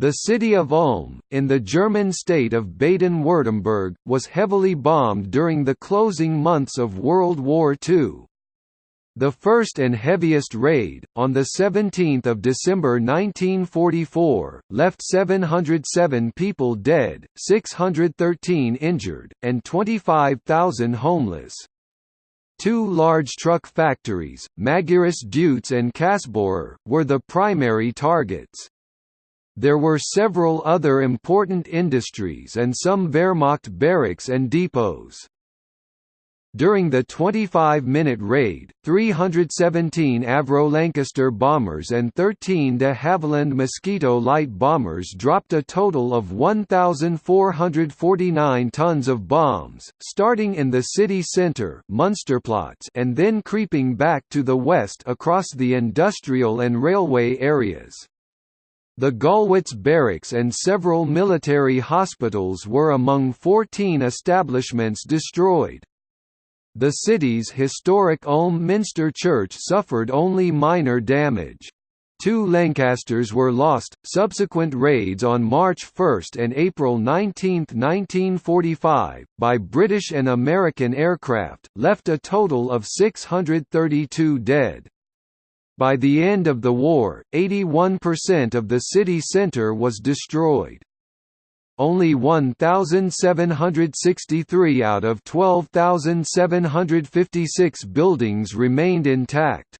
The city of Ulm, in the German state of Baden-Württemberg, was heavily bombed during the closing months of World War II. The first and heaviest raid, on 17 December 1944, left 707 people dead, 613 injured, and 25,000 homeless. Two large truck factories, Magirus Deutz and Kassbohrer, were the primary targets. There were several other important industries and some Wehrmacht barracks and depots. During the 25-minute raid, 317 Avro Lancaster bombers and 13 de Havilland Mosquito light bombers dropped a total of 1,449 tons of bombs, starting in the city centre and then creeping back to the west across the industrial and railway areas. The Galwitz barracks and several military hospitals were among 14 establishments destroyed. The city's historic Ulm Minster Church suffered only minor damage. Two Lancasters were lost. Subsequent raids on March 1 and April 19, 1945, by British and American aircraft, left a total of 632 dead. By the end of the war, 81% of the city centre was destroyed. Only 1,763 out of 12,756 buildings remained intact.